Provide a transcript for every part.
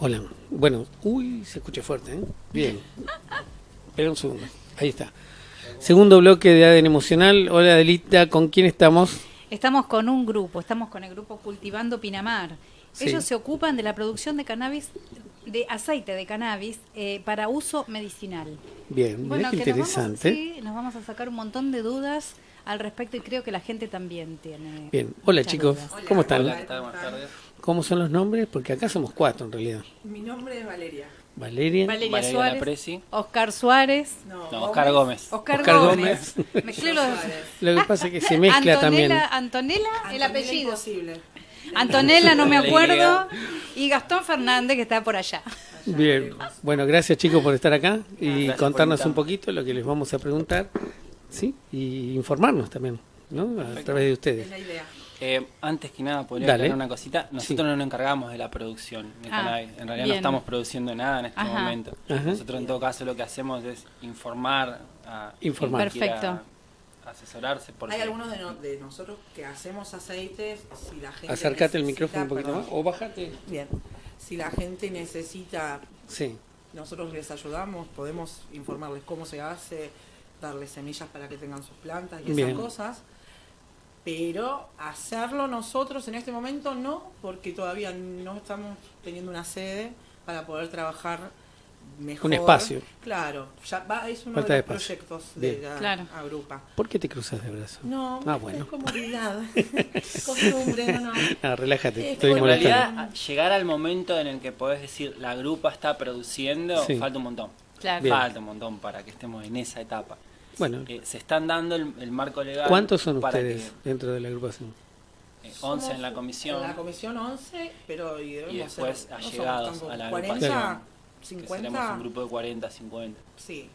Hola. Bueno, uy, se escucha fuerte, ¿eh? Bien. Espera un segundo. Ahí está. Segundo bloque de ADN Emocional. Hola, Adelita. ¿Con quién estamos? Estamos con un grupo, estamos con el grupo Cultivando Pinamar. Sí. Ellos se ocupan de la producción de cannabis, de aceite de cannabis, eh, para uso medicinal. Bien, qué que nos vamos- interesante. sí, nos vamos a sacar un montón de dudas al respecto y creo que la gente también tiene. Bien. Hola, chicos. dudas. ¿Cómo están? Hola, ¿qué tal? ¿Cómo son los nombres? Porque acá somos cuatro en realidad. Mi nombre es Valeria. Valeria. Valeria, Valeria Suárez, Lapresi. Oscar Suárez, No, No, Oscar Gómez. Oscar, Oscar Gómez. Gómez. Mezclé los-. Lo que pasa es que se mezcla Antonella, también. Antonella, el apellido. Imposible. Antonella, no me acuerdo. Y Gastón Fernández, que está por allá. Bien. Bueno, gracias chicos por estar acá y Gracias contarnos un poquito lo que les vamos a preguntar. Sí, y informarnos también, ¿no? A través de Es ustedes. la idea. Eh, antes que nada, podría aclarar una cosita. Nosotros no nos encargamos de la producción de Ah, cannabis. En realidad bien. no estamos produciendo nada en este Ajá. momento. Ajá. Nosotros en todo caso lo que hacemos es informar a Informar. Perfecto. asesorarse. Porque Hay algunos de, no- de nosotros que hacemos aceites. Si la gente Acércate el necesita- micrófono un poquito perdón. más o bájate. Bien. Si la gente necesita, Sí. nosotros les ayudamos, podemos informarles cómo se hace, darles semillas para que tengan sus plantas y esas Bien. cosas. Pero hacerlo nosotros en este momento no, porque todavía no estamos teniendo una sede para poder trabajar mejor. Un espacio. Claro, ya va, es uno Falta de los espacio. proyectos de Bien. la Claro. agrupa. ¿Por qué te cruzas de brazo? No, Ah, es bueno. comodidad, costumbre, no, no. Ah, relájate, Es estoy por en molestando. realidad, a- llegar al momento en el que podés decir la grupa está produciendo, Sí. falta un montón. Claro. Falta un montón para que estemos en esa etapa. Bueno, Eh, se están dando el, el marco legal. ¿cuántos son para ustedes dentro de la agrupación? que, eh, 11 en la comisión. En la comisión 11, pero y Y después ser, no allegados tampoco a la 40, agrupación, que 50, seremos un grupo de 40, 50. sí,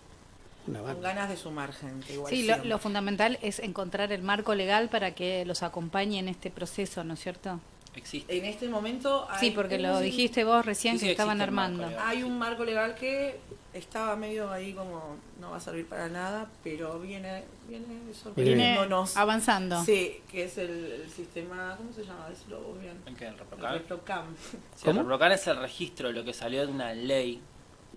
con ganas de sumar gente. Igual Sí, lo, lo fundamental es encontrar el marco legal para que los acompañe en este proceso, ¿no es cierto? Existe. En este momento hay, Sí, porque lo tenemos- dijiste vos recién Sí, sí, que estaban el armando. legal. Hay un marco legal que estaba medio ahí como no va a servir para nada, pero viene viene Viene sorprendiéndonos. avanzando. Sí, que es el, el sistema, ¿cómo se llama? Decirlo vos bien. ¿En qué? ¿El El? Reprocam. Sí, el ¿Cómo? Reprocan es el registro, lo que salió de una ley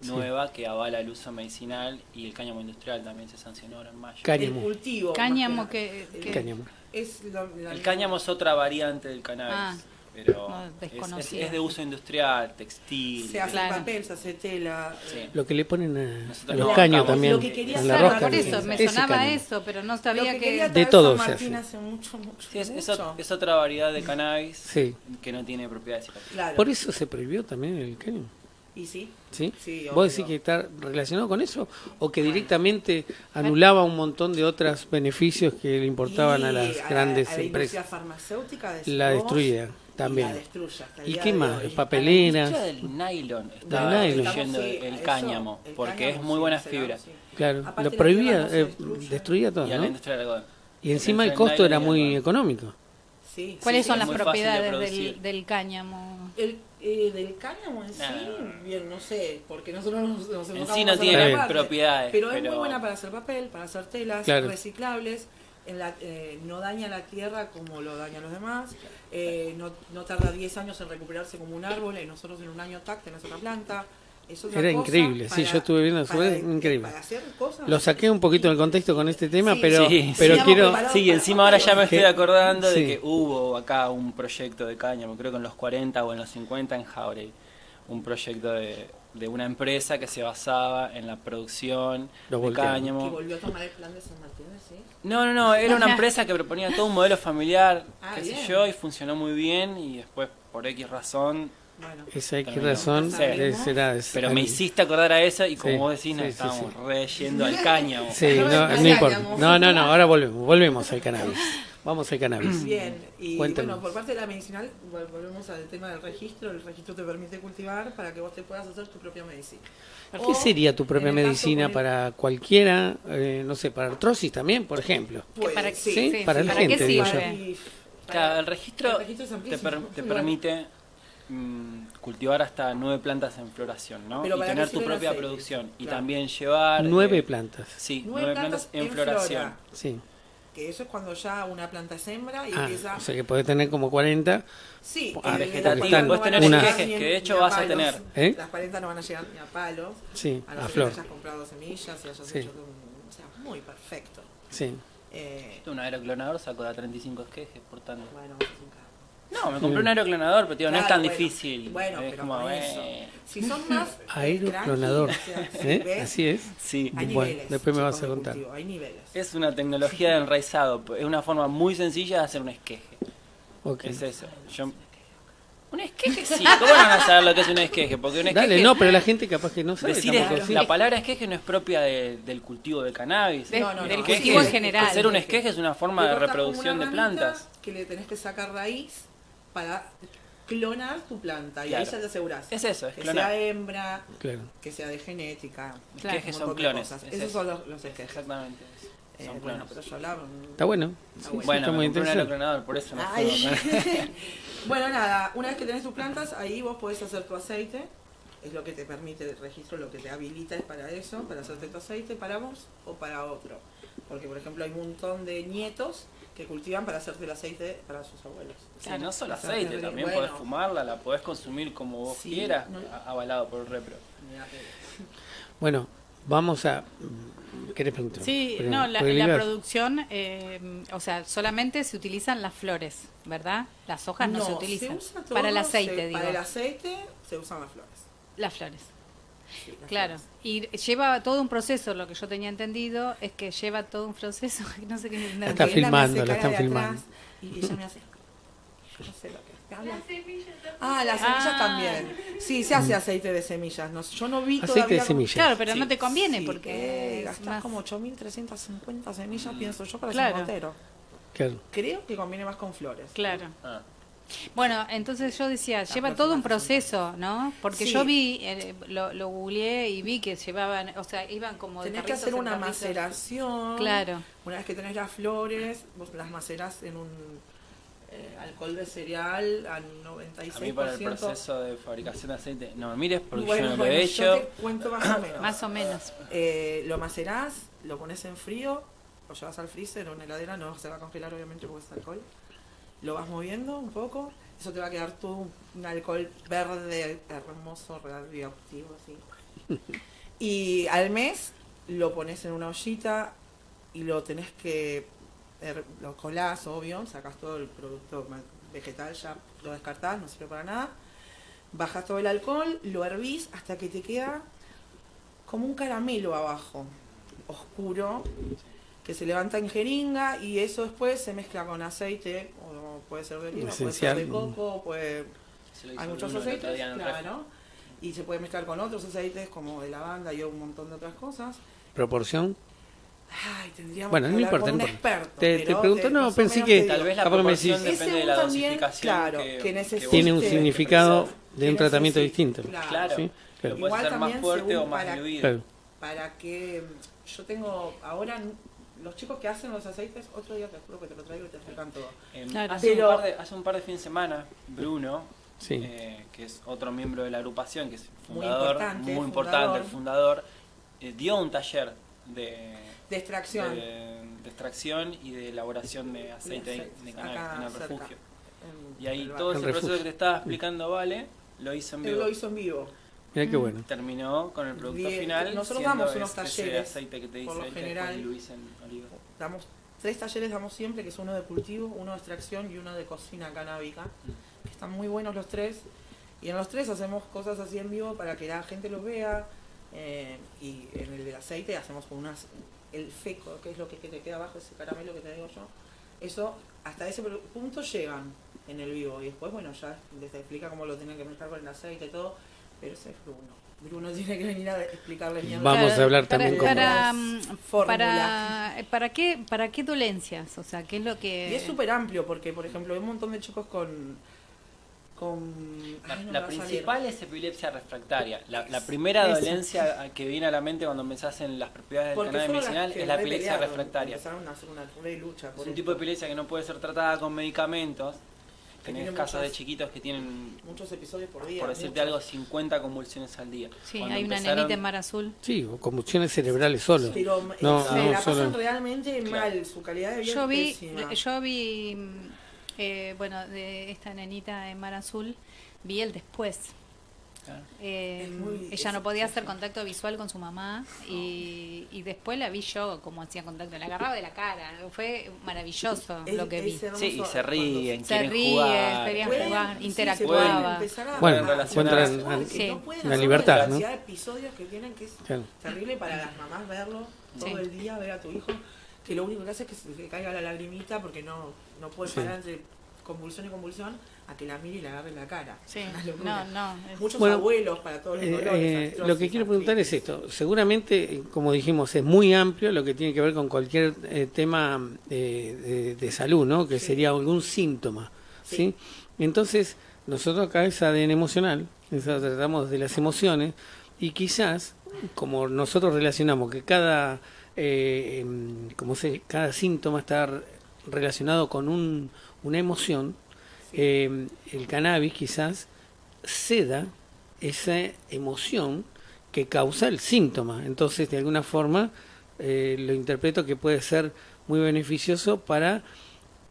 Sí. nueva que avala el uso medicinal y el cáñamo industrial también se sancionó ahora en mayo. El Cáñamo. cultivo. más Cáñamo que que- Cáñamo. Es lo- la El cáñamo es otra variante del cannabis, Ah, pero no, es- es, desconocida. es de uso industrial, textil. Se hace Claro. papel, se hace tela. Sí. Lo que le ponen a, Nosotros los no caños también. lo que quería la rosca. por eso sí. me Ese sonaba eso, pero no Lo sabía que que... De todo San se Martín hace. hace mucho, mucho, Sí, es, mucho. otra variedad de cannabis Sí. que no tiene propiedades psicoactivas. Claro. Por eso se prohibió también el cáñamo. Y sí, ¿Sí? Sí, ¿Vos decís que está relacionado con eso? ¿O que directamente anulaba un montón de otros beneficios que le importaban a las a- grandes a la industria empresas? farmacéutica La decimos, destruía y también. la ¿Y qué de más? hoy. Papeleras. La industria del nylon está Del nylon. sí, el eso, cáñamo, el porque cáñamo, es muy sí, buena será, fibra. sí. Claro, Aparte lo la prohibía, eh, destruía todo, Y la encima el costo era muy económico. Sí, ¿Cuáles sí, son las de propiedades del, del cáñamo? El, eh, del cáñamo en sí, bien, no sé, porque nosotros nos, nos En sí no tiene parte, propiedades, Pero, es muy buena para hacer papel, para hacer telas Claro. reciclables. En la, eh, no daña la tierra como lo dañan los demás. eh, no, no tarda 10 años en recuperarse como un árbol. Y nosotros en un año tac tenés otra planta. Es Era cosa increíble, sí, yo estuve viendo para- sobre- increíble. Para hacer cosas. Lo saqué un poquito del contexto con este tema, Sí, pero, sí, pero sí. quiero... Sí, y encima ahora ya me estoy acordando sí. de que hubo acá un proyecto de cáñamo, creo que en los 40 o en los 50 en Jauregui, un proyecto de, de una empresa que se basaba en la producción Lo de voltearon. que cáñamo. volvió a tomar el plan de San Martín, ¿sí? No, no, no, era una empresa que proponía todo un modelo familiar, Ah, qué sé yo, y funcionó muy bien y después por X razón, Esa X razón a- pero me hiciste acordar a eso y como Sí, vos decís, nos sí, estábamos sí. re yendo al cáñamo. Sí, no, no importa. No, no, no, ahora volvemos, volvemos al cannabis. Vamos al cannabis. Bien, y Cuéntanos. bueno, por parte de la medicinal, vol- volvemos al tema del registro. El registro te permite cultivar para que vos te puedas hacer tu propia medicina. ¿Qué O, sería tu propia medicina el- para cualquiera, eh, no sé, para artrosis también, por ejemplo? Para- sí, sí, para la ¿para qué gente, digo yo. Claro, el registro, el registro es te, per- te permite mm, cultivar hasta nueve plantas en floración, ¿no? Pero y ¿para tener tu propia aceite? producción. Y también llevar... Nueve eh, plantas. Sí, Nueve nueve, plantas plantas, en, en floración. flora. Sí. que eso es cuando ya una planta es hembra y Ah, empieza... o sea que podés tener como 40. Sí, Ah, vegetativo. las 40 Puedes no tener a que de hecho a vas a tener. ¿Eh? Las 40 no van a llegar ni a palos. Sí, a a no que flor. hayas comprado semillas y hayas Sí. hecho O sea, muy perfecto. Sí. Eh, Un aeroclonador sacó de a 35 esquejes por tanto. bueno, es un. No, me compré un aeroclonador, pero tío, no es tan bueno. difícil. Bueno, es pero como, con eso. eh, Si son más... Aeroclonador. ¿Eh? Así es. Sí. Hay Bueno, niveles. después me vas a contar. cultivo, Hay niveles. Es una tecnología de enraizado. Es una forma muy sencilla de hacer un esqueje. Ok. Es eso. Yo- Un esqueje, sí. ¿Cómo no van a saber lo que es un esqueje? Porque un esqueje. Dale, no, pero la gente capaz que no sabe. Decir tampoco, es- sí. la palabra esqueje no es propia de- del cultivo de cannabis. De- No, no, no. del cultivo en general. Hacer un esqueje es una forma de reproducción de plantas. Que le tenés que sacar raíz para clonar tu planta. Y Claro. ahí ya te aseguras. Es eso, es que clonar. sea hembra, Claro. que sea de genética. Claro. Un son clones. es Esos eso. son los, los esquejes. Exactamente. Eh, Son bueno, clones. pero yo hablaba. Está bueno. Está Sí, bueno. sí, Bueno, está muy interesante. aeroclonador, por eso no Ay. puedo. bueno, nada, una vez que tenés tus plantas, ahí vos podés hacer tu aceite. Es lo que te permite el registro, lo que te habilita es para eso, para hacerte tu aceite, para vos o para otro. Porque, por ejemplo, hay un montón de nietos que cultivan para hacerte el aceite para sus abuelos. Sí, no solo aceite, también Bueno. podés fumarla, la podés consumir como vos Sí, quieras, no- avalado por el repro. Bueno, vamos a. ¿Querés preguntar? Sí, no, la, la producción, eh, o sea, solamente se utilizan las flores, ¿verdad? Las hojas no, se utilizan. usa todo, para el aceite, se- digo. Para el aceite se usan las flores. Las flores. Claro, y lleva todo un proceso, lo que yo tenía entendido es que lleva todo un proceso, no sé qué entender. Está filmando, la están de filmando. atrás Y ella me hace. No sé lo que es. ¿Te habla? Ah, las semillas Ah. también. Sí, se hace aceite de semillas. No, yo no vi Aceite de todavía cómo- semillas. Claro, pero Sí. no te conviene Sí, porque eh, gastás más- como 8.350 semillas, pienso yo, para Claro. un motero. Claro. Creo que conviene más con flores. Claro. Ah. Bueno, entonces yo decía, lleva todo un proceso, ¿no? Porque Sí. yo vi, eh, lo, lo googleé y vi que llevaban, o sea, iban como de Tenés que carritos hacer una carritos. maceración. Claro. Una vez que tenés las flores, vos las macerás en un eh, alcohol de cereal a 96%. A mí para el proceso de fabricación de aceite, no me mires porque Bueno, yo no lo bueno, he yo hecho. te cuento más o menos. Más o menos. Eh, lo macerás, lo pones en frío, lo llevas al freezer o en heladera, no se va a congelar obviamente porque es alcohol. Lo vas moviendo un poco, eso te va a quedar todo un alcohol verde hermoso, radioactivo así. Y al mes lo pones en una ollita y lo tenés que, lo colás, obvio, sacas todo el producto vegetal, ya lo descartás, no sirve para nada. Bajas todo el alcohol, lo hervís hasta que te queda como un caramelo abajo, oscuro, que se levanta en jeringa y eso después se mezcla con aceite, o puede ser de oliva, puede ser de coco, puede hay muchos aceites, claro, y se puede mezclar con otros aceites como de lavanda y un montón de otras cosas. Proporción. Ay, tendríamos Bueno, que no importa, con no un importa. experto. Te- te pregunto, no, pensé que- Tal vez la me proporción depende Ese de la también, dosificación claro, que, que necesite- Tiene un que significado de un tratamiento distinto. Claro. ¿sí? Claro. puedes Igual hacer más fuerte o más para- diluido. Claro. para que yo tengo ahora los chicos que hacen los aceites, otro día te juro que te lo traigo y te explican todo. Eh, Claro. hace, Pero- un par de, hace un par de fines de semana, Bruno, Sí. eh, que es otro miembro de la agrupación, que es Muy fundador, importante, muy importante, fundador. el fundador, eh, dio un taller de, De extracción. de, de extracción y de elaboración de aceite de, aceite, de cannabis acá en el cerca, refugio. en Y ahí el todo ese El proceso que te estaba explicando Vale, lo hizo en Él vivo. lo hizo en vivo. Mira qué bueno. Terminó con el producto Bien, final. nosotros damos unos ese- ese talleres, aceite que te dice por lo él, que general. en oliva. Damos tres talleres damos siempre, que es uno de cultivo, uno de extracción y uno de cocina canábica. que Están muy buenos los tres. Y en los tres hacemos cosas así en vivo para que la gente los vea. eh, y en el del aceite hacemos como unas el feco, que es lo que, que te queda abajo, ese caramelo que te digo yo. Eso hasta ese punto llegan en el vivo. Y después, bueno, ya les explica cómo lo tienen que mezclar con el aceite y todo. Pero ese es Bruno. Bruno tiene que venir a explicarles bien. Vamos a hablar para, también con- para, mm, fórmulas. para, ¿para qué para qué dolencias? O sea, ¿qué es lo que Y es súper amplio porque, por ejemplo, hay un montón de chicos con... con La, ay, no principal es epilepsia refractaria. La, la primera dolencia que viene a la mente cuando pensás en las propiedades del las medicinal es la epilepsia pelearon, refractaria. Empezaron a hacer una re lucha Es un esto. tipo de epilepsia que no puede ser tratada con medicamentos. Tenés casos de chiquitos que tienen, Muchos episodios por día. por decirte muchos. algo, 50 convulsiones al día. Sí, Cuando hay una nenita en Mar Azul. Sí, convulsiones cerebrales solo. Pero No, eh, se no, la pasan solo- realmente Claro. mal, su calidad de vida Yo es vi, pésima. yo vi, mm, eh, bueno, de esta nenita en Mar Azul, vi el después. Claro. Eh, muy- ella no podía hacer contacto visual con su mamá y, y después la vi yo como hacía contacto, la agarraba de la cara, fue maravilloso Es- lo que vi. Sí, y se ríen, Se quieren ríe, jugar. querían Pueden- jugar, sí, se interactuaba. pueden empezar a- Bueno, encuentran- a- Sí. no pueden la hacer libertad, la ¿no? cantidad de episodios que tienen que es Claro. terrible para las mamás verlo todo Sí. el día, ver a tu hijo, que lo único que hace es que se le caiga la lagrimita porque no, no puede Sí. parar entre convulsión y convulsión a que la mire y le agarre la cara. Sí, no, no. es- Muchos Bueno, abuelos para todos los Eh, dolores. eh, artrosis, lo que quiero preguntar es esto. Seguramente, eh, como dijimos, es muy amplio lo que tiene que ver con cualquier eh, tema eh, de, de salud, ¿no? Que Sí. sería algún síntoma, ¿sí? Sí. Entonces, nosotros acá es ADN emocional, eso tratamos de las emociones, y quizás, como nosotros relacionamos que cada, eh, em, como se, cada síntoma está re- relacionado con un, una emoción, eh, el cannabis quizás ceda esa emoción que causa el síntoma. Entonces, de alguna forma, eh, lo interpreto que puede ser muy beneficioso para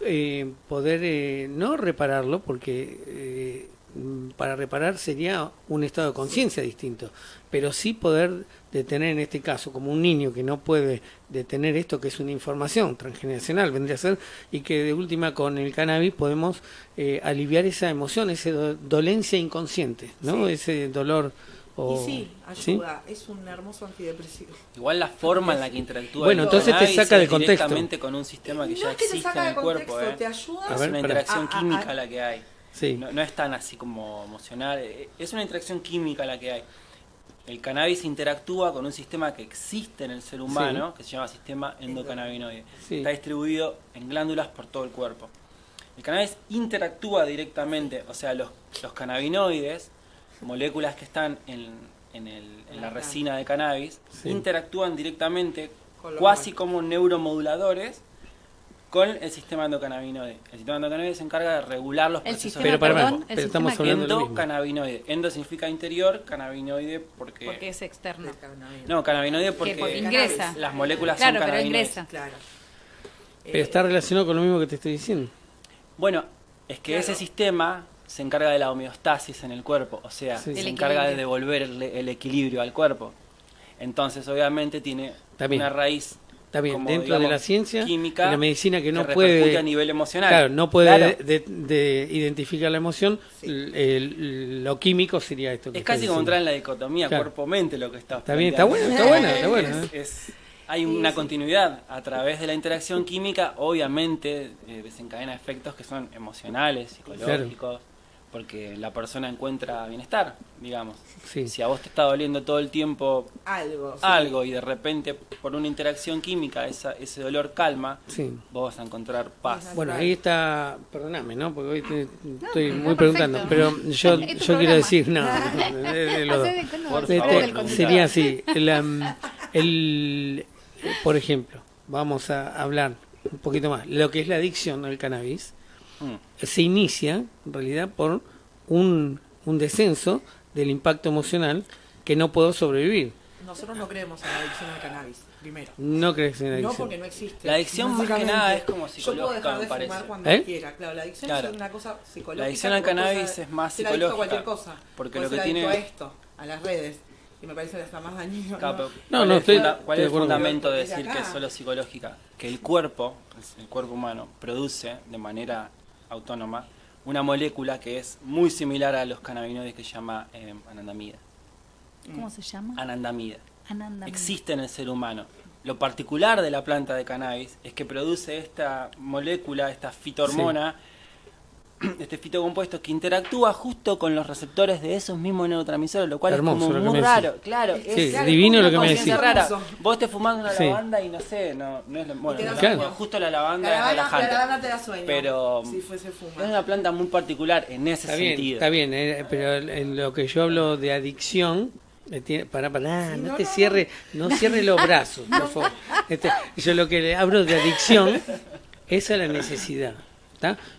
eh, poder eh, no repararlo, porque eh, para reparar sería un estado de conciencia distinto, pero sí poder detener en este caso, como un niño que no puede detener esto que es una información transgeneracional, vendría a ser, y que de última con el cannabis podemos eh, aliviar esa emoción, esa do- dolencia inconsciente, ¿no? Sí. Ese dolor. O, Y sí, ¿sí? ayuda, es un hermoso antidepresivo. Igual la forma en la que interactúa Bueno, el entonces te saca de es contexto. directamente con un sistema que no ya es que te existe saca en el cuerpo, ¿eh? te ayuda. A Es una interacción química la que hay. Sí. No, no es tan así como emocional, eh, es una interacción química la que hay. El cannabis interactúa con un sistema que existe en el ser humano, que se llama sistema endocannabinoide. Sí. Está distribuido en glándulas por todo el cuerpo. El cannabis interactúa directamente, o sea, los, los cannabinoides, moléculas que están en, en el- en la resina de cannabis, Sí. interactúan directamente, cuasi como neuromoduladores, con el sistema endocannabinoide. El sistema endocannabinoide se encarga de regular los El procesos sistema, Pero para, perdón, pero el estamos hablando de endocannabinoide. Endo significa interior, cannabinoide porque... porque es externo. No, cannabinoide porque porque ingresa. las moléculas Claro, son pero cannabinoides. ingresa. Claro. Pero Eh, está relacionado con lo mismo que te estoy diciendo. Bueno, es que Claro. ese sistema se encarga de la homeostasis en el cuerpo, o sea, Sí. se El encarga de equilibrio. devolver el, el equilibrio al cuerpo. Entonces, obviamente, tiene una raíz Está bien, como, dentro de digamos, la ciencia, química de la medicina que no repercute puede a nivel emocional. Claro, no puede Claro. de, de identificar la emoción. Sí. l- el- lo químico sería esto. que Es casi como entrar en la dicotomía Claro. cuerpo-mente lo que está Está bien, está bueno, está bueno, está bueno. ¿eh? Es- hay una continuidad a través de la interacción química, obviamente eh, desencadena efectos que son emocionales, psicológicos, porque la persona encuentra bienestar, digamos. Sí. Si a vos te está doliendo todo el tiempo algo. sí. algo y de repente por una interacción química esa, ese dolor calma, Sí. vos vas a encontrar paz. Bueno, ahí está, perdóname, ¿no? Porque hoy te- estoy muy preguntando, pero yo, yo quiero decir, no, de- de los de Por favor. eres Este, conductor. sería así, el, um, el- por ejemplo, vamos a hablar un poquito más, lo que es la adicción al cannabis Mm. se inicia en realidad por un, un descenso del impacto emocional que no puedo sobrevivir. Nosotros no creemos en la adicción al cannabis, primero. No crees en la No adicción. porque no existe. La adicción más que nada es como Yo puedo psicológica, dejar me de parece. fumar cuando ¿Eh? quiera. Claro, la adicción Claro. es una cosa psicológica. La adicción al cannabis de- es más psicológica, cualquier cosa. porque Puedes lo que tiene- a esto, a las redes. Y me parece hasta más dañino. Claro, ¿no? No, ¿cuál no, es, estoy- cuál estoy es el fundamento de decir que es solo psicológica? Que el cuerpo, el cuerpo humano, produce de manera autónoma una molécula que es muy similar a los cannabinoides que se llama eh, anandamida. ¿Cómo se llama? Anandamida. Ananda. Existe en el ser humano. Lo particular de la planta de cannabis es que produce esta molécula, esta fitohormona, este fitocompuesto que interactúa justo con los receptores de esos mismos neurotransmisores, lo cual Hermoso es como muy raro. decís. Claro, Sí, es claro, divino lo que me decís. rara. Vos te fumando una Sí. lavanda y no sé, no, no es lo- bueno, Y te da no, sueño. no, justo la lavanda La es la lavanda te da sueño. Pero Si fuese es una planta muy particular en ese Está bien, sentido. está bien, eh, pero en lo que yo hablo de adicción, tiene, para, para, Sí, no, no, te no, cierre, no cierre los brazos, por favor. Este, yo lo que le hablo de adicción es a la necesidad,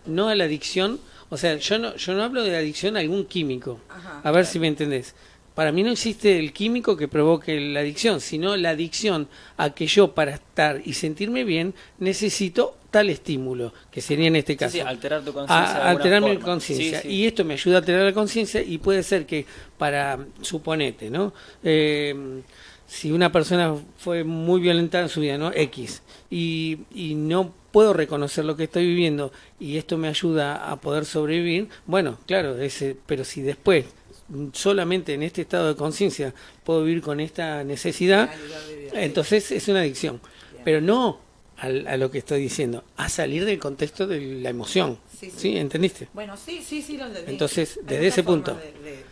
No a la adicción O sea, yo no, yo no hablo de adicción a algún químico. Ajá. A ver si me entendés. Para mí no existe el químico que provoque la adicción, sino la adicción a que yo para estar y sentirme bien necesito tal estímulo, que sería en este caso. sí, alterar tu conciencia. de a, alguna alterar mi forma. conciencia. Sí, sí. Y esto me ayuda a alterar la conciencia y puede ser que para, suponete, ¿no? Eh, si una persona fue muy violentada en su vida, ¿no? X, y, y no puedo reconocer lo que estoy viviendo y esto me ayuda a poder sobrevivir, bueno, claro, ese, pero si después solamente en este estado de conciencia puedo vivir con esta necesidad, entonces es una adicción, pero no a, lo que estoy diciendo, a salir del contexto de la emoción. Sí, Sí, sí. ¿entendiste? Bueno, sí, sí, sí, lo entendí. Entonces, desde ese punto, de-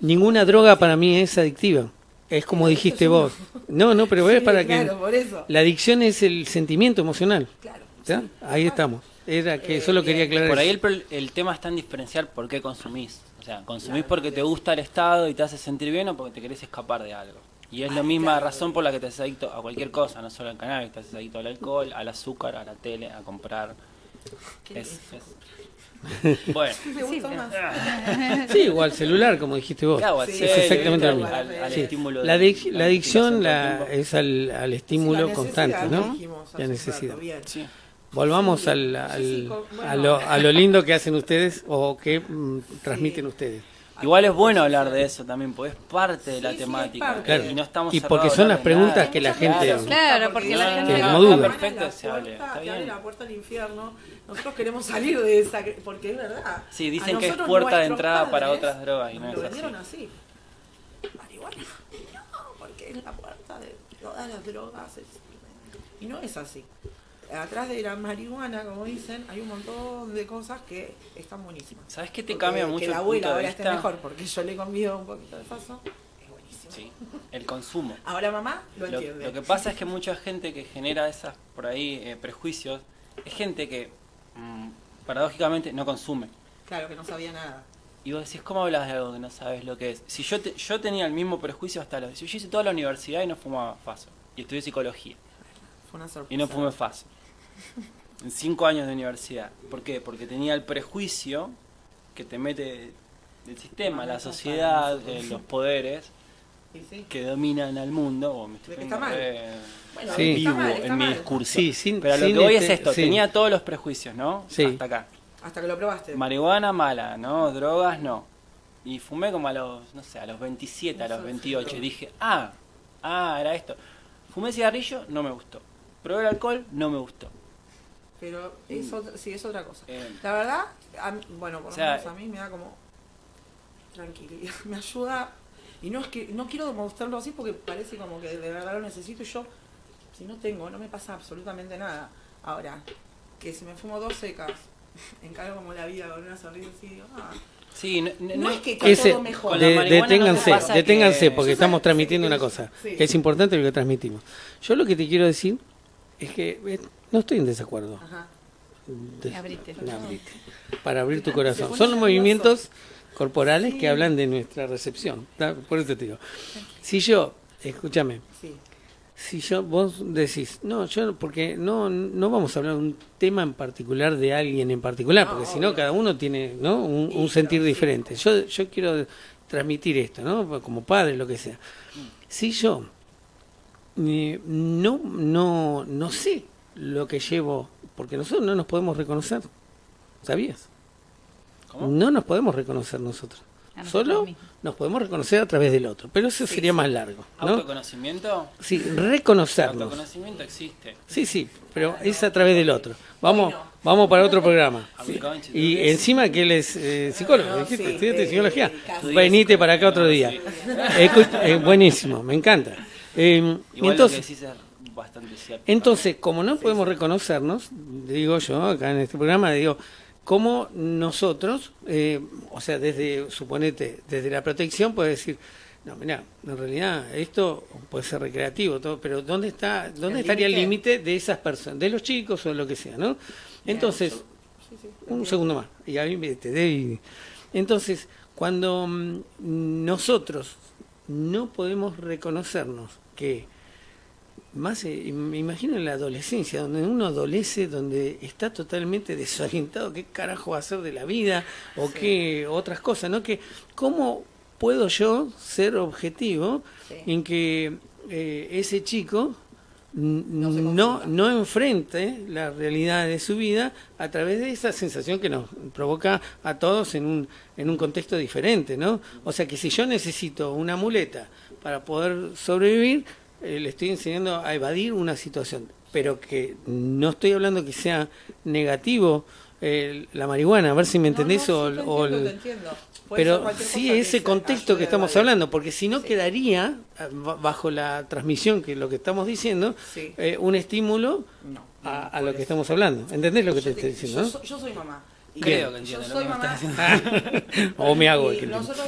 Ninguna droga para mí es adictiva. Es como dijiste vos. No, no, pero es Sí, para claro, que por eso. la adicción es el sentimiento emocional. Claro. Ahí estamos. Era que solo quería aclarar. Por ahí el, el tema está en diferenciar por qué consumís. O sea, consumís porque te gusta el estado y te hace sentir bien o porque te querés escapar de algo. Y es la misma razón por la que te haces adicto a cualquier cosa, no solo al cannabis, te haces adicto al alcohol, al azúcar, a la tele, a comprar. Es, es- Bueno, Me más. Sí, igual celular, como dijiste vos. claro, Sí, es exactamente lo mismo. al, al Sí. estímulo La, de- adic- la adicción la, es al, al estímulo Sí, la constante, ¿no? dijimos hace La un necesidad. rato. Sí. Volvamos Sí, al, sí, al- sí, con- bueno. a, lo, a lo lindo que hacen ustedes o que mm, transmiten ustedes. Igual es bueno hablar de eso también, porque es parte de la Sí, sí, temática. parte. Claro. Y no estamos Y porque son las de nada. preguntas que la gente- Claro, porque la gente no- duda. Perfecto, la se hable, está te abre bien. la puerta al infierno. Nosotros queremos salir de esa, porque es verdad. Sí, dicen que es puerta de entrada para otras drogas y no es lo así. vendieron así. Marihuana, no, porque es la puerta de todas las drogas. Y no es así. Atrás de la marihuana, como dicen, hay un montón de cosas que están buenísimas. ¿Sabes qué te Porque cambia mucho Que la abuela ahora esté mejor, porque yo le he comido un poquito de paso. Es buenísimo. Sí, el consumo. Ahora mamá lo, Lo, entiende. lo que pasa es que mucha gente que genera esas por ahí eh, prejuicios es gente que mm, paradójicamente no consume. Claro, que no sabía nada. Y vos decís, ¿cómo hablas de algo que no sabes lo que es? Si yo te- yo tenía el mismo prejuicio hasta los... Yo hice toda la universidad y no fumaba faso. Y estudié psicología. Fue una sorpresa. Y no fumé faso. En cinco años de universidad. ¿Por qué? Porque tenía el prejuicio que te mete el sistema, Ah, la sociedad, eh, los poderes Sí, que dominan al mundo. Oh, me estoy Está mal. re Bueno, Sí. vivo está mal, está en mi discurso. Sí, sin- Pero lo sin que voy este- es esto, sí. tenía todos los prejuicios, ¿no? Sí. Hasta acá. Hasta que lo probaste. Marihuana mala, ¿no? Drogas no. Y fumé como a los, no sé, a los 27, a los 28. Y dije, ah, ah, era esto. Fumé cigarrillo, no me gustó. Probé el alcohol, no me gustó. Pero es otra, sí, es otra cosa. Eh, La verdad, a bueno, por O lo sea, menos a mí me da como tranquilidad, me ayuda. Y no es que no quiero demostrarlo así porque parece como que de verdad lo necesito y yo, si no tengo, no me pasa absolutamente nada. Ahora, que si me fumo dos secas, encaro como la vida con una sonrisa así, digo, ah, sí, no, no- No no- es que está Ese, todo mejor. Con la de- marihuana no te deténganse, deténganse que- porque Yo estamos sé- transmitiendo sí, una cosa, sí. que es importante lo que transmitimos. Yo lo que te quiero decir es que eh, no estoy en desacuerdo. ajá. De- Abrite. abrite. Para abrir tu corazón. Son nervioso. movimientos corporales Sí. que hablan de nuestra recepción. ¿tá? Por eso te digo. Si yo, escúchame, Sí. Si yo vos decís, no, yo porque no no vamos a hablar de un tema en particular de alguien en particular, No, porque si no cada uno tiene, ¿no? un, sentir diferente. Yo yo quiero transmitir esto, ¿no? Como padre lo que sea. Si yo eh, no no no sé lo que llevo, porque nosotros no nos podemos reconocer. ¿Sabías? ¿Cómo? No nos podemos reconocer nosotros. Solo nos podemos reconocer a través del otro, pero eso sería más largo, ¿no? ¿Autoconocimiento? Sí, El reconocernos. autoconocimiento existe. Sí, sí, pero es a través del otro. Vamos, vamos para otro programa. Y encima que él es eh, psicólogo, No, dijiste, sí, estudiaste eh, psicología. casi. Venite para acá otro día. Eh, buenísimo, me encanta. Eh, Igual lo que entonces, decís es bastante cierto. entonces, como no podemos reconocernos, digo yo acá en este programa, digo, cómo nosotros, eh, o sea, desde, suponete, desde la protección puede decir, no, mira, en realidad esto puede ser recreativo, todo, pero ¿dónde está, dónde El estaría el límite. de esas personas, de los chicos o de lo que sea, ¿no? Entonces, Sí, sí. un segundo más, y a mí me te doy- Entonces, cuando mm, nosotros no podemos reconocernos que más eh, me imagino en la adolescencia, donde uno adolece, donde está totalmente desorientado, qué carajo va a hacer de la vida o qué otras cosas, ¿no? Que cómo puedo yo ser objetivo Sí. en que eh, ese chico No no, no enfrente la realidad de su vida a través de esa sensación que nos provoca a todos en un, en un contexto diferente, ¿no? O sea que si yo necesito una muleta para poder sobrevivir, eh, le estoy enseñando a evadir una situación, pero que no estoy hablando que sea negativo eh, la marihuana, a ver si me entendés No, o, no, sí, te o entiendo, el- te entiendo. Pero sí ese se contexto que estamos hablando, porque si no Sí. quedaría, eh, ba- bajo la transmisión que lo que estamos diciendo, Sí. eh, un estímulo No, a, no, a lo que estamos hablando. ¿Entendés lo que te Yo estoy diciendo? yo, no? soy, yo soy mamá. Y Creo que yo entiendo lo soy mamá. o me hago el y que nosotros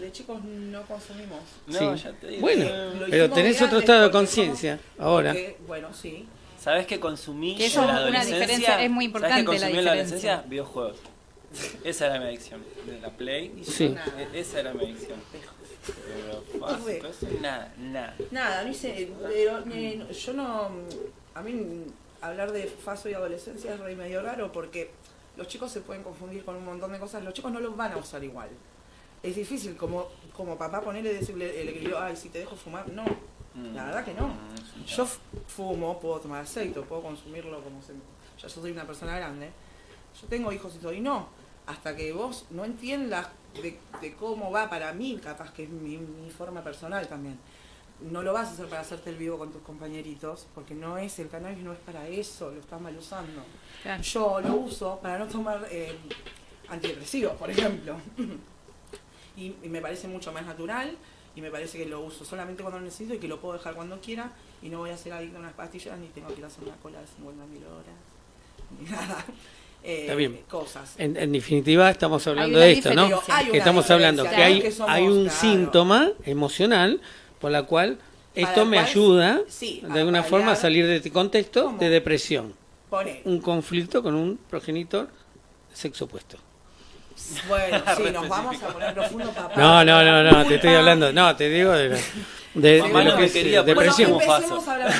de chicos no consumimos. No, Sí. ya te digo. Bueno, Eh, pero tenés otro estado de conciencia ahora. porque, bueno, sí. ¿Sabes que consumí Que eso en la una adolescencia? diferencia- es muy ¿Sabés importante qué consumí la en la diferencia. adolescencia? Videojuegos. Esa era mi adicción. De la Play. Sí. nada. E- Esa era mi adicción. Pero eso, nada, nada. Nada, no hice, pero eh, yo no, a mí hablar de faso y adolescencia es re medio raro porque los chicos se pueden confundir con un montón de cosas, los chicos no los van a usar igual. Es difícil como, como papá ponerle decirle, el equilibrio, ay, si te dejo fumar, no, Mm. la verdad que no. Mm, Yo fumo, puedo tomar aceite, puedo consumirlo como se... Ya yo soy una persona grande. Yo tengo hijos y todo, y no. Hasta que vos no entiendas de, de cómo va para mí, capaz que es mi, mi forma personal también. No lo vas a hacer para hacerte el vivo con tus compañeritos, porque no es, el cannabis no es para eso, lo estás mal usando. Yo lo uso para no tomar eh, antidepresivos, por ejemplo. y, y me parece mucho más natural y me parece que lo uso solamente cuando lo necesito y que lo puedo dejar cuando quiera y no voy a ser adicto a unas pastillas ni tengo que ir a hacer una cola de 50.000 horas ni nada. Eh, Está bien. Cosas. En, en definitiva, estamos hablando de esto, ¿no? Que estamos hablando que hay, que somos, hay un claro. síntoma emocional por la cual esto me cual- ayuda sí, de alguna paliar- forma a salir de este contexto ¿Cómo? de depresión. Pone. Un conflicto con un progenitor sexo opuesto. Bueno, sí, nos vamos a poner profundo papá. No, no, no, no, te estoy hablando, no, te digo de, de, de lo no que es eh, quería poner depresión. Bueno, empecemos a hablar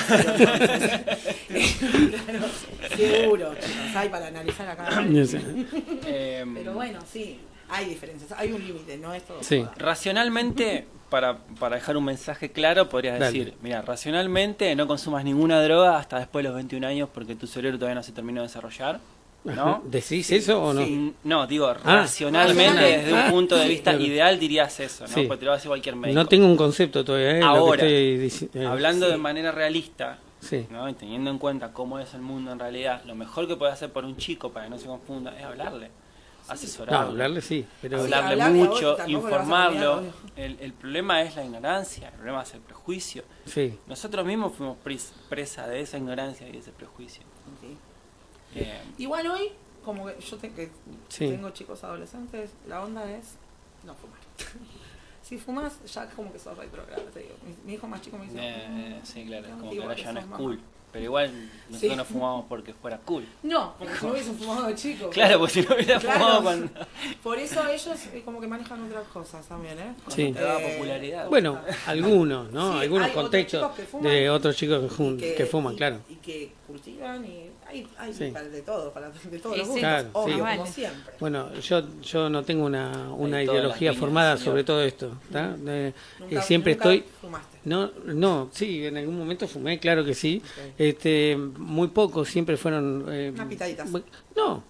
claro, seguro, chicos, hay para analizar acá. Eh, Pero bueno, sí, hay diferencias, hay un límite, no es todo. Sí. Racionalmente, para, para dejar un mensaje claro, podrías Dale. decir, mira, racionalmente no consumas ninguna droga hasta después de los 21 años porque tu cerebro todavía no se terminó de desarrollar, ¿no? ¿Decís eso o no? Sí. No, digo, racionalmente, racional. desde un Ah, punto de vista claro. ideal dirías eso, ¿no? Sí. Porque te lo decir cualquier médico. No tengo un concepto todavía, ¿eh? lo que Ahora, estoy eh, Hablando sí. de manera realista, Sí, ¿no? Y teniendo en cuenta cómo es el mundo en realidad, lo mejor que puede hacer por un chico para que no se confunda es hablarle, no, asesorarle. hablarle sí, pero hablarle hablarle a vos, mucho, informarlo. El, el problema es la ignorancia, el problema es el prejuicio. sí. Nosotros mismos fuimos pres- presa de esa ignorancia y de ese prejuicio. Sí. Eh, Igual hoy, como que yo te- que Sí. tengo chicos adolescentes, la onda es no fumar. si fumas, ya como que sos retrogrado, te digo. Mi, mi hijo más chico me dice, eh, "Mm, sí, claro, es como que ahora ya no es mamá". cool. Pero igual nosotros Sí. no fumamos porque fuera cool. No, porque si no hubiesen fumado de chico. Claro, porque si no hubiera Claro. fumado cuando... Por eso ellos eh, como que manejan otras cosas también, ¿eh? Sí. te da Eh, popularidad. Bueno, algunos, ¿no? Sí, Algunos otros contextos chicos que fuman de otros chicos que, jun- y que fuman, y- claro. Y que cultivan y hay, hay Sí. para de todo, para de todos Sí, los gustos, Claro, obvio, sí. como Vale. siempre. Bueno, yo yo no tengo una, una ideología formada sobre todo esto. ¿tá? De- eh, Nunca- siempre nunca estoy... fumaste. No, no, sí, en algún momento fumé, claro que sí. Este, muy pocos, siempre fueron... eh, Unas pitaditas. No,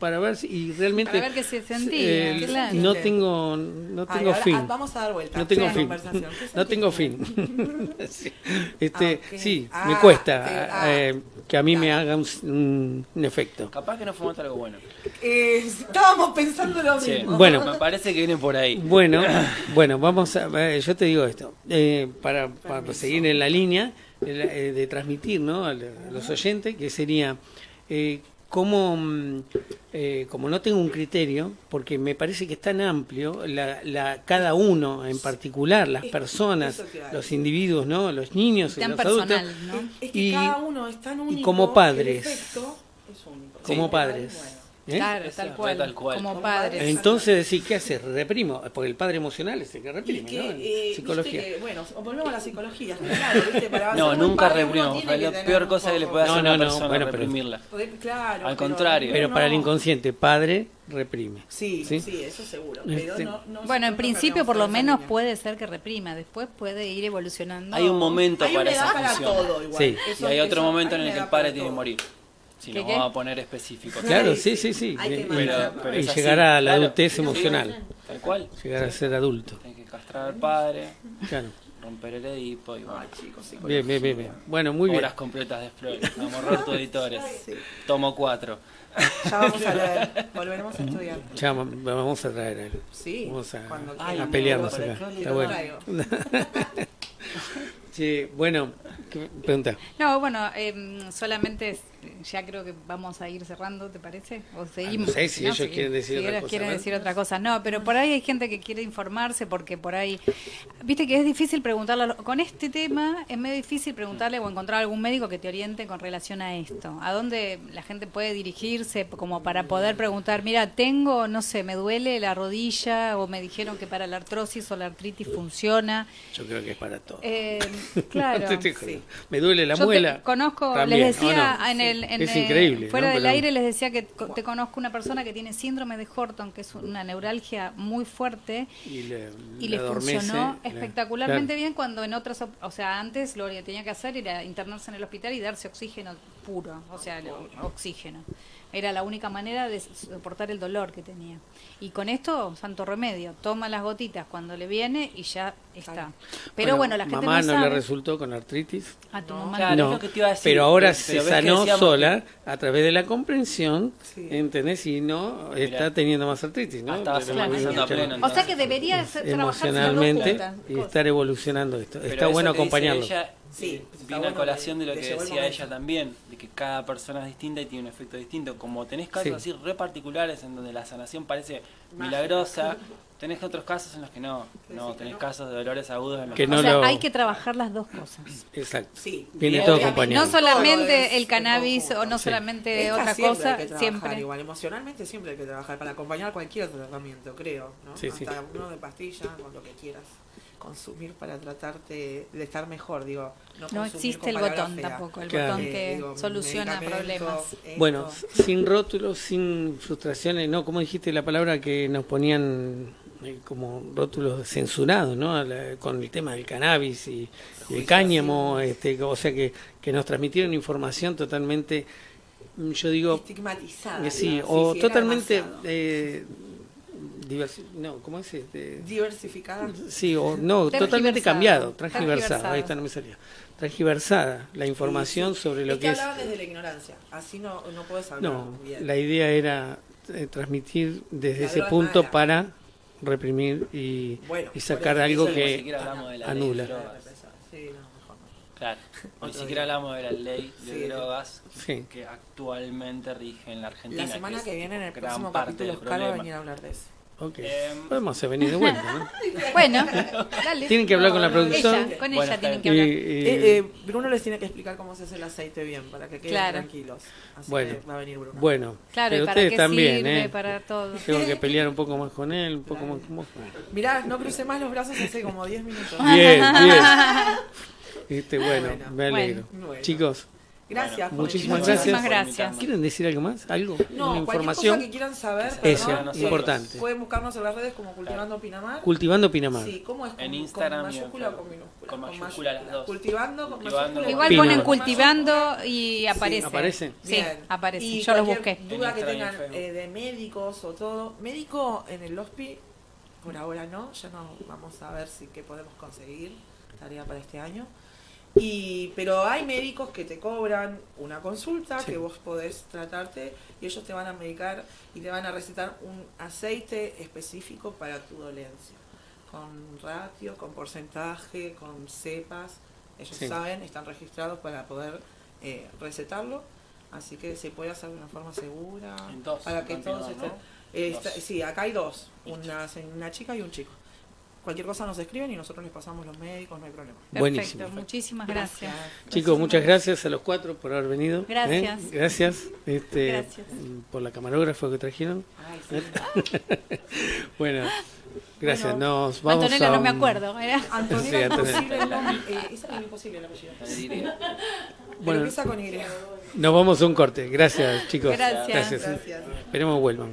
para ver si y realmente... Para ver qué se sentía, eh, claro. no tengo, no Ay, tengo ahora, fin. ah, vamos a dar vuelta. No tengo a la fin. conversación. ¿Qué No tengo fin. Sí. Este, Ah, sí, Ah, me cuesta eh, ah. eh, que a mí me haga un, un- un efecto. Capaz que no fumaste algo bueno. Eh, estábamos pensando lo Sí. mismo. Bueno. me parece que viene por ahí. Bueno, bueno, vamos a, eh, yo te digo esto, eh, para, para seguir en la línea eh, de transmitir, ¿no? A los oyentes, que sería eh, cómo, mm, eh, como no tengo un criterio, porque me parece que es tan amplio, la, la, cada uno en particular, las Es- personas, los individuos, ¿no? Los niños y Tan los adultos. Es que Y- cada uno es tan único. como que padres. el efecto es único. como Sí. padres, Bueno, ¿eh? Claro, tal cual, tal cual. Como padres. Entonces decís, ¿qué haces? Reprimo, porque el padre emocional es el que reprime, que, ¿no? Eh, psicología. que, bueno, volvemos a la psicología. Claro, ¿viste? Para No, nunca Es la peor cosa que le puede hacer No, a una no, no, persona bueno, pero- reprimirla. Claro. Al pero- contrario. Pero para el no. inconsciente, padre reprime. Sí, ¿Sí? sí, eso seguro. Pero Este. no, no Bueno, en principio no por lo menos puede ser que reprima, después puede ir evolucionando. Hay un momento Hay para esa para función. todo igual. Sí. Y hay otro eso- momento en el que el padre tiene que morir. Si ¿Qué, nos qué? vamos a poner específicos. Claro, Sí, sí, sí, sí. hay que Y- Pero- pero y llegar a la claro. adultez Sí, emocional, Tal cual. llegar a ser adulto. Hay que castrar al padre, Claro. romper el Edipo y bueno. Ay, chicos, sí. Bien, bien, bien, bien. Bueno, muy bien. Obras completas de Freud. Amor tu editores. Sí. Tomo 4. Ya vamos a leer. Volveremos a estudiar. Ya va- vamos a traer a él. Sí. Vamos a, cuando a quieran. pelearnos acá. Está bueno. Che, bueno, ¿qué pregunta? No, bueno, em, solamente es- ya creo que vamos a ir cerrando, ¿te parece? O seguimos. Ah, no sé si ellos quieren decir otra ellos cosa, quieren decir otra cosa. No, pero por ahí hay gente que quiere informarse porque por ahí, viste que es difícil preguntarle, los- con este tema es medio difícil preguntarle o encontrar algún médico que te oriente con relación a esto. ¿A dónde la gente puede dirigirse como para poder preguntar, mira, tengo, no sé, me duele la rodilla o me dijeron que para la artrosis o la artritis funciona? Yo creo que es para todo. Eh, claro. Me duele la Yo te muela. conozco, También, les decía en el, en Es el- increíble, fuera ¿no? del Pero- aire les decía que te conozco una persona que tiene síndrome de Horton, que es una neuralgia muy fuerte Y le, y le funcionó le- espectacularmente claro. bien cuando en otras, o sea, antes lo que tenía que hacer era internarse en el hospital y darse oxígeno puro, o sea, oxígeno. Era la única manera de soportar el dolor que tenía. Y con esto, santo remedio, toma las gotitas cuando le viene y ya está. Pero bueno, la gente mamá no le resultó con artritis. A tu No. mamá Claro, no, es lo que te iba a decir. pero ahora Pero se sanó sola a través de la comprensión, Sí. ¿entendés? Y no está teniendo más artritis, ¿no? Ah, estaba Pero empezando a pleno, O sea que debería ser- trabajar emocionalmente y estar evolucionando esto. Pero está bueno acompañarlo. Ella, Sí, está viene a colación de lo que decía ella también, de que cada persona es distinta y tiene un efecto distinto. Como tenés casos Sí. así re particulares en donde la sanación parece Mágica. milagrosa, tenés otros casos en los que no. No, tenés no. casos de dolores agudos en los Que O no sea, lo- hay que trabajar las dos cosas. Exacto. Sí. Viene todo acompañado. No solamente todo el cannabis o no Sí. solamente Esta otra siempre cosa, hay que trabajar siempre. Igual, emocionalmente siempre hay que trabajar para acompañar cualquier tratamiento, creo. ¿no? Sí, sí. Hasta uno de pastillas, con lo que quieras consumir para tratarte de estar mejor, digo. No, existe el botón tampoco, el Claro. botón Eh, que digo, soluciona problemas. esto. Bueno, sin rótulos, sin frustraciones, ¿no? ¿Cómo dijiste la palabra que nos ponían como rótulos censurados, ¿no? La- con el tema del cannabis y, y el cáñamo, este, o sea que, que nos transmitieron información totalmente, mm, yo digo, estigmatizada. sí, o sí, totalmente, eh, diversi- no, ¿cómo es? Este? diversificada. Sí, o no, totalmente cambiado, transgiversado, ahí está, no me salía. Transgiversada, la información Sí, sí. sobre lo es que que es. hablaban desde la ignorancia, así no, no puedes hablar No, bien. la idea era eh, transmitir desde La ese punto mala. para reprimir y, Bueno, y sacar algo ni que siquiera hablamos de la anula. ley de drogas. Sí, no, mejor no. Claro, ni siquiera hablamos de la ley de Sí. drogas Sí. que actualmente rige en la Argentina. La semana es que viene en el próximo capítulo del Oscar va a venir a hablar de eso. Ok. Em, Podemos hacer venir de vuelta, ¿no? Bueno, dale. Tienen que hablar con la producción. Ella, con ella tienen que y- hablar. y- Eh, eh, Bruno les tiene que explicar cómo se hace el aceite bien, para que queden Claro. tranquilos. Así Bueno. que va a venir Bruno. bueno, Claro, pero y para ustedes también, sirve, ¿eh? para todo. Tengo que pelear un poco más con él, un poco más con vos. Mirá, no crucé más los brazos hace como 10 minutos. Bien, bien. Este, bueno, Bueno, me alegro. bueno. Chicos, Gracias. por muchísimas gracias. Gracias. ¿quieren decir algo más? ¿Algo? No, ¿Una cualquier información? cosa que quieran saber, Eso, perdón, importante. pueden buscarnos en las redes como Cultivando Pinamar. Cultivando Pinamar. Sí, ¿cómo es? ¿Con, En Instagram ¿Con mayúscula o con minúscula? Con mayúscula las dos. Cultivando con mayúscula. Igual Pinamar. ponen Con cultivando y aparece. ¿Aparece? Sí, aparece. Y Yo lo cualquier busqué. duda que tengan eh, de médicos o todo. Médico en el HOSPI, por ahora no. Ya no vamos a ver si qué podemos conseguir. Tarea para este año. Y, pero hay médicos que te cobran una consulta Sí. que vos podés tratarte y ellos te van a medicar y te van a recetar un aceite específico para tu dolencia. Con ratio, con porcentaje, con cepas. Ellos Sí. saben, están registrados para poder eh, recetarlo. Así que se puede hacer de una forma segura. En dos, para que en todos estén. ¿no? Eh, está- sí, acá hay dos: una, una chica y un chico. Cualquier cosa nos escriben y nosotros les pasamos los médicos, no hay problema. Perfecto, Buenísimo. muchísimas gracias. Chicos, muchas gracias a los cuatro por haber venido. ¿eh? Gracias. Gracias, este, Gracias. por la camarógrafa que trajeron. Ay, sí. bueno, gracias. Bueno, Nos vamos Antonella a no me acuerdo. ¿era? Antonella Sí, Antonella. Eh, esa era imposible el apellido. Pero Bueno, empieza con Y. nos vamos a un corte. Gracias, chicos. Gracias. Gracias. Esperemos vuelvan.